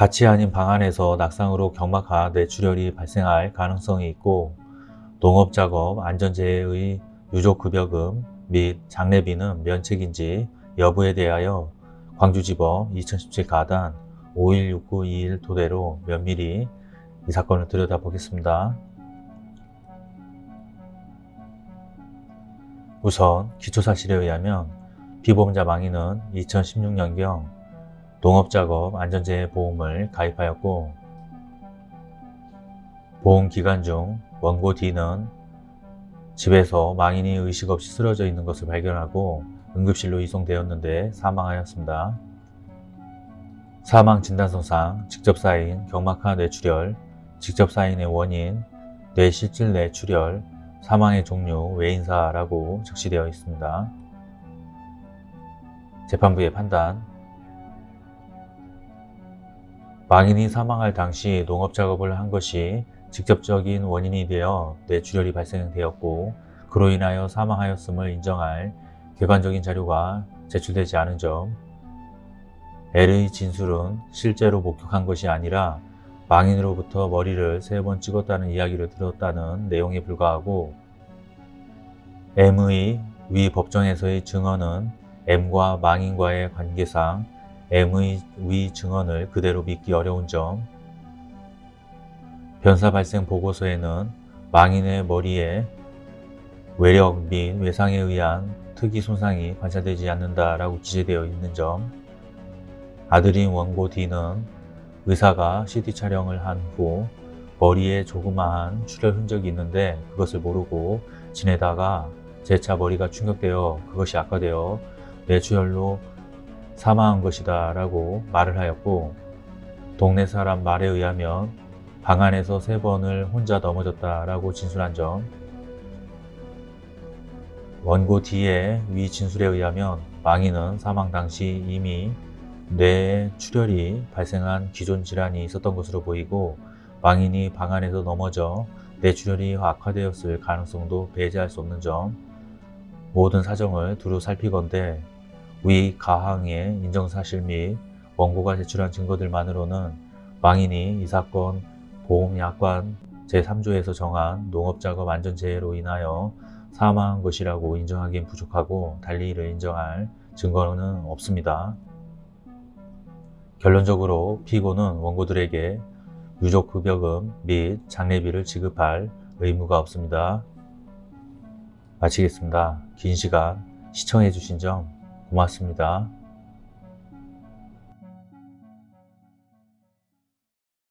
밭이 아닌 방 안에서 낙상으로 경막하 뇌출혈이 발생할 가능성이 있고 농업작업 안전재해의 유족급여금 및 장례비는 면책인지 여부에 대하여 광주지법 2017 가단 516921 토대로 면밀히 이 사건을 들여다보겠습니다. 우선 기초사실에 의하면 피보험자 망인은 2016년경 농업작업 안전재해보험을 가입하였고 보험기간 중 원고 D는 집에서 망인이 의식 없이 쓰러져 있는 것을 발견하고 응급실로 이송되었는데 사망하였습니다. 사망 진단서상 직접 쌓인 경막하 뇌출혈, 직접 쌓인의 원인, 뇌실질 뇌출혈, 사망의 종류, 외인사라고 적시되어 있습니다. 재판부의 판단 망인이 사망할 당시 농업작업을 한 것이 직접적인 원인이 되어 뇌출혈이 발생되었고 그로 인하여 사망하였음을 인정할 객관적인 자료가 제출되지 않은 점. L의 진술은 실제로 목격한 것이 아니라 망인으로부터 머리를 세 번 찍었다는 이야기를 들었다는 내용에 불과하고 M의 위 법정에서의 증언은 M과 망인과의 관계상 M의 위 증언을 그대로 믿기 어려운 점. 변사 발생 보고서에는 망인의 머리에 외력 및 외상에 의한 특이 손상이 관찰되지 않는다라고 기재되어 있는 점. 아들인 원고 D는 의사가 CT 촬영을 한 후 머리에 조그마한 출혈 흔적이 있는데 그것을 모르고 지내다가 재차 머리가 충격되어 그것이 악화되어 뇌출혈로 사망한 것이다 라고 말을 하였고 동네 사람 말에 의하면 방 안에서 세 번을 혼자 넘어졌다 라고 진술한 점 원고 D의 위 진술에 의하면 망인은 사망 당시 이미 뇌에 출혈이 발생한 기존 질환이 있었던 것으로 보이고 망인이 방 안에서 넘어져 뇌출혈이 악화되었을 가능성도 배제할 수 없는 점 모든 사정을 두루 살피건대 위 가항의 인정사실 및 원고가 제출한 증거들만으로는 망인이 이 사건 보험약관 제3조에서 정한 농업작업 안전재해로 인하여 사망한 것이라고 인정하기엔 부족하고 달리 이를 인정할 증거는 없습니다. 결론적으로 피고는 원고들에게 유족급여금 및 장례비를 지급할 의무가 없습니다. 마치겠습니다. 긴 시간 시청해 주신 점 고맙습니다.